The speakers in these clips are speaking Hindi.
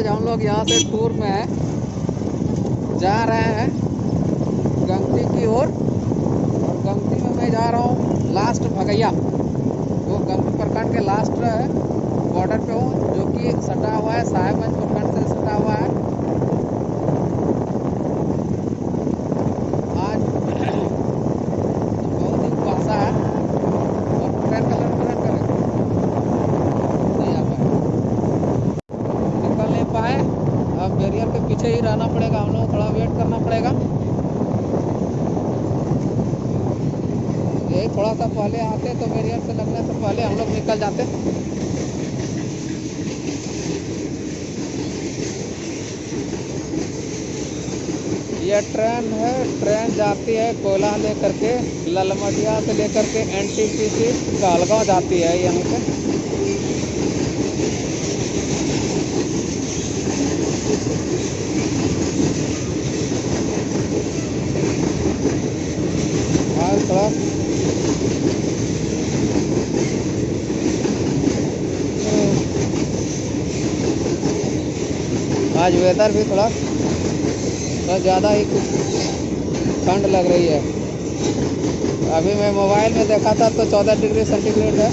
आज हम लोग यहाँ से टूर में जा रहे हैं गंगती की ओर। और गंगती में मैं जा रहा हूँ लास्ट भगैया। वो गंगती प्रखंड के लास्ट बॉर्डर पे हूँ, जो कि सटा हुआ है, साहेबगंज प्रखंड पहले आते तो बैरियर से लगने से पहले हम लोग निकल जाते ये ट्रेन है, ट्रेन जाती है कोला लेकर के, ललमटिया से लेकर के एन टी पी सी जाती है यहाँ से। आज वेदर भी थोड़ा तो ज़्यादा ही ठंड लग रही है। अभी मैं मोबाइल में देखा था तो चौदह डिग्री सेंटीग्रेड है।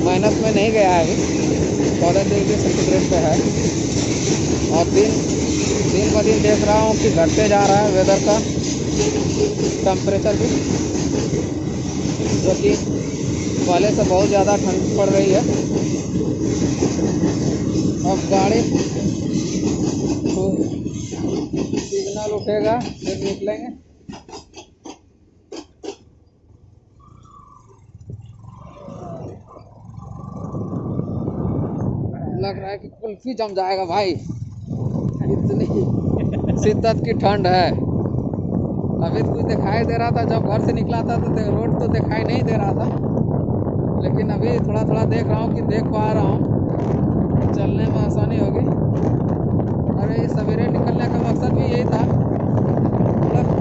माइनस में नहीं गया है अभी। चौदह डिग्री सेंटीग्रेड पे है। और दिन दिन ब दिन देख रहा हूँ कि घटते जा रहा है वेदर का। टेम्परेचर भी, जो कि पहले से बहुत ज़्यादा ठंड पड़ रही है। अब गाड़ी तो सिग्नल उठेगा, फिर निकलेंगे। लग रहा है कि कुल्फी जम जाएगा भाई। इतनी शिद्दत की ठंड है। अभी तो कुछ दिखाई दे रहा था, जब घर से निकला था तो रोड तो दिखाई नहीं दे रहा था। लेकिन अभी थोड़ा थोड़ा देख रहा हूँ कि देख पा रहा हूँ। चलने में आसानी होगी। और ये सवेरे निकलने का मकसद भी यही था। मतलब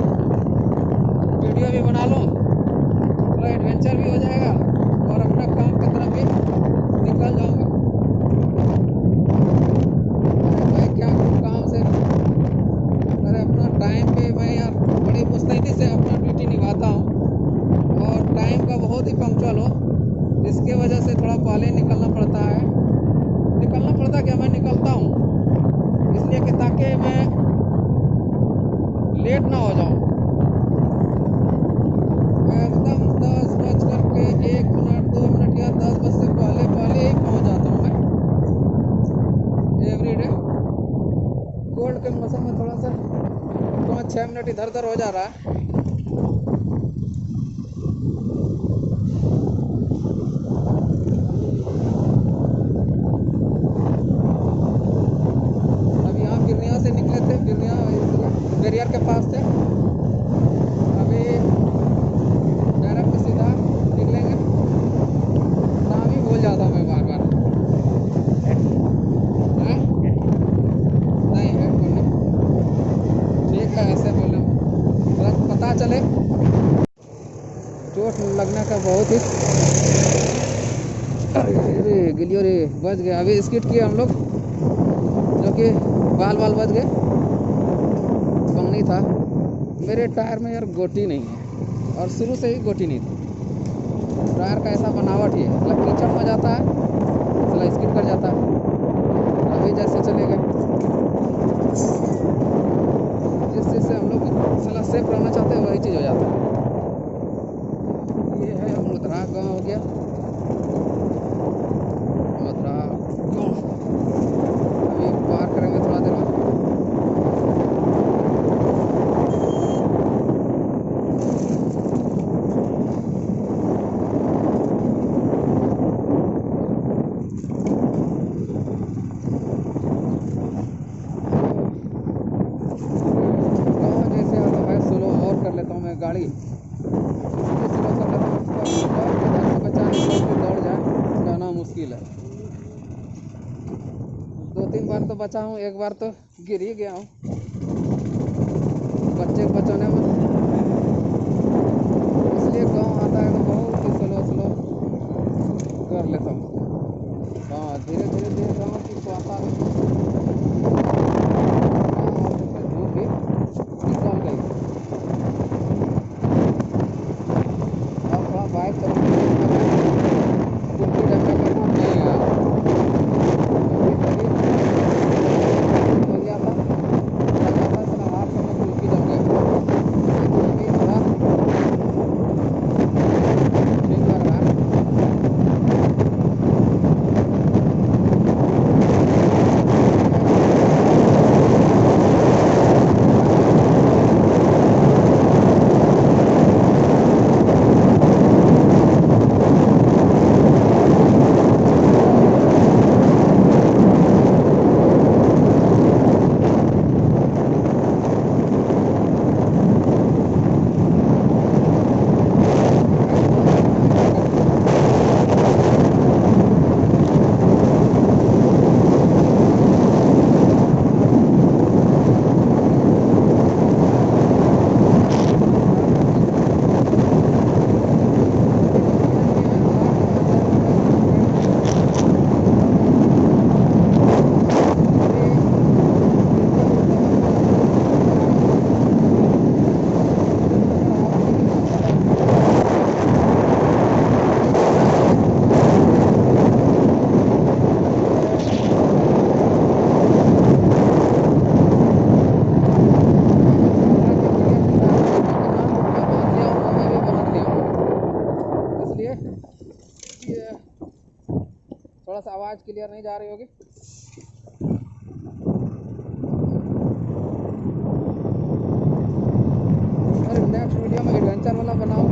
वीडियो भी बना लूँ, थोड़ा एडवेंचर भी हो जाएगा और अपना काम की तरफ़ भी निकल जाऊँगा। छः मिनट इधर उधर हो जा रहा है। भागना का बहुत ही। अरे गिलियो रे बच गए। अभी स्किट किए हम लोग, जो कि बाल बाल बच गए। कंगनी था। मेरे टायर में यार गोटी नहीं है, और शुरू से ही गोटी नहीं थी। टायर का ऐसा बनावट ही है मतलब कीचड़ में जाता है बचा हूँ एक बार तो गिर ही गया हूँ। थोड़ा सा आवाज़ क्लियर नहीं जा रही होगी। और नेक्स्ट वीडियो में एडवेंचर वाला बनाऊ।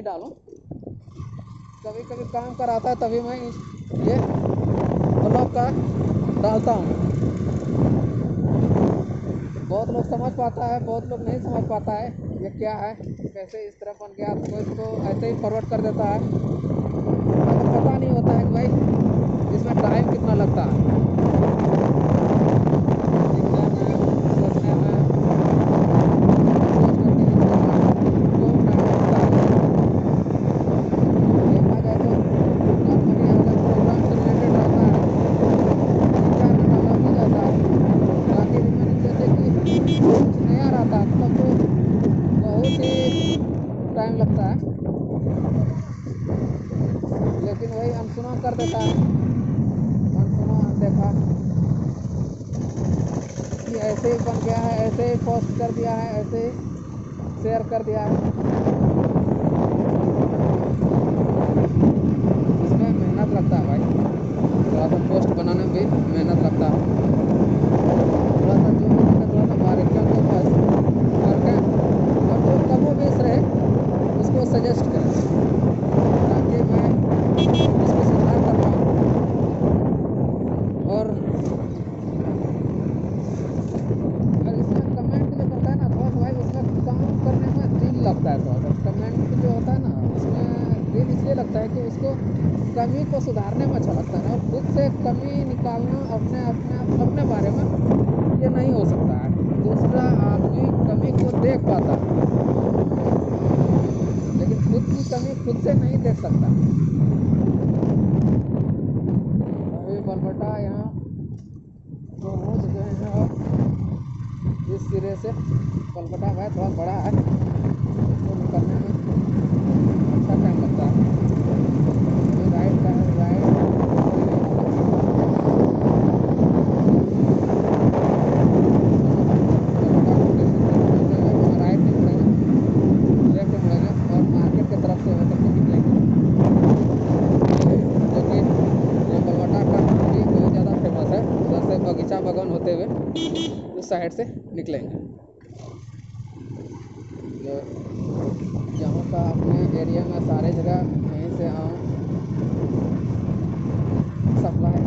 नहीं डालूं। कभी कभी काम कराता है, तभी मैं ये ब्लॉक का डालता हूँ। बहुत लोग समझ पाता है, बहुत लोग नहीं समझ पाता है ये क्या है, कैसे इस तरह बन गया तो इसको ऐसे ही फॉरवर्ड कर देता है। तो पता नहीं होता है कि भाई इसमें टाइम कितना लगता है। टाइम लगता है। लेकिन वही अनसुना कर देता है। अनसुना देखा। कि ऐसे ही बन गया है, ऐसे ही पोस्ट कर दिया है, ऐसे ही शेयर कर दिया है। इसमें मेहनत लगता है भाई। थोड़ा सा पोस्ट बनाने में भी मेहनत लगता है। थोड़ा सा जो सकता अभी बलबटा यहाँ तो पहुँच गए हैं और इस सिरे से बलबटा है, थोड़ा बड़ा है।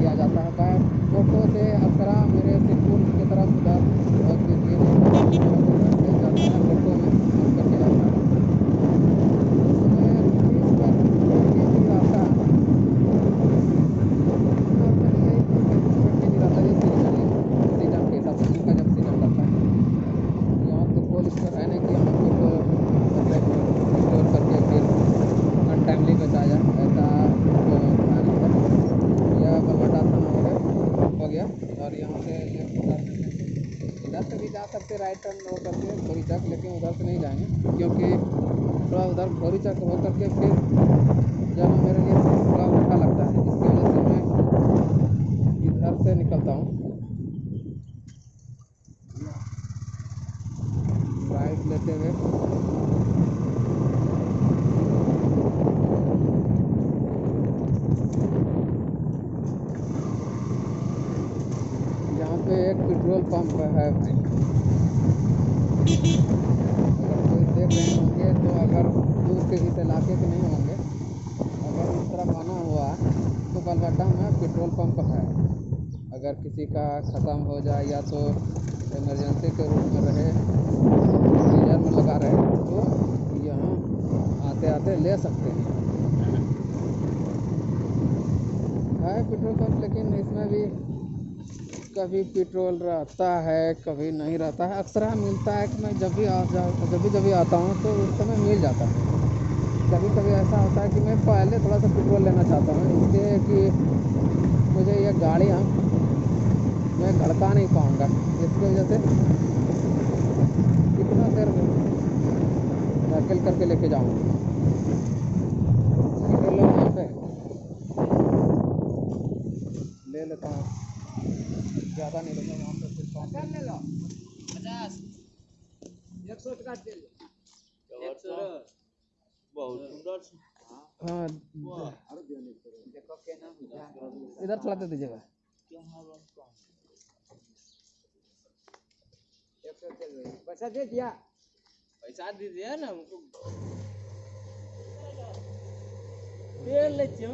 किया जाता है। बाय ऑटो से अक्सरा मेरे सिद्धपुर की तरफ़ उधर और दिल्ली में उधर से जाता है ऑटो में हम करके जाता है उसमें तीस पैंतीस रुपये के जी आता है नॉर्मली यही तीस पैंतीस रुपये के जी रहता है ये सीज़न सीज़न के हिसाब से उनका जब सीज़न लगता है यहाँ तो कोल्ड स्टोर है नहीं कि यहाँ कुछ मतलब स्टोर करके फिर अनटाइमली बेचा जाए ऐसा तो था नहीं था यह बलवाटा थाना हो गया हो गया और यहाँ से ये उधर इधर से भी जा सकते राइट टर्न हो करके भोरी चक लेकिन उधर से नहीं जाएँगे, क्योंकि थोड़ा उधर भोरी चक हो करके फिर जाना मेरे लिए थोड़ा उल्टा लगता है। इसकी वजह से मैं इधर से निकलता हूँ। राइट लेते हुए। पे एक पेट्रोल पंप है भाई। कोई देख रहे होंगे तो अगर दूर के इस इलाके के नहीं होंगे। अगर इस तरफ़ आना हुआ तो बलवाटा में पेट्रोल पंप है। अगर किसी का ख़त्म हो जाए या तो इमरजेंसी के रूप में रहे सीज़न में लगा रहे तो यहाँ आते आते ले सकते हैं। है, पेट्रोल पंप, लेकिन इसमें भी कभी पेट्रोल रहता है, कभी नहीं रहता है। अक्सर मिलता है कि मैं जब भी आ जा, जब भी जब भी आता हूँ तो उस समय मिल जाता है। कभी कभी ऐसा होता है कि मैं पहले थोड़ा सा पेट्रोल लेना चाहता हूँ, इसलिए कि मुझे ये गाड़ियाँ मैं घड़का नहीं पाऊँगा। इसकी वजह से कितना देर धकेल करके लेके जाऊँगा पेट्रोल लो यहाँ पे ले लेता हूँ ज़्यादा नहीं लेता वहाँ पे फिर कम ले लो। पचास। एक सौ का दे बहुत सुंदर हाँ देखो क्या नाम इधर थोड़ा दे दीजिएगा। रही पैसा दे दिया। पैसा दीजिए ना हमको। तेल लेते हो।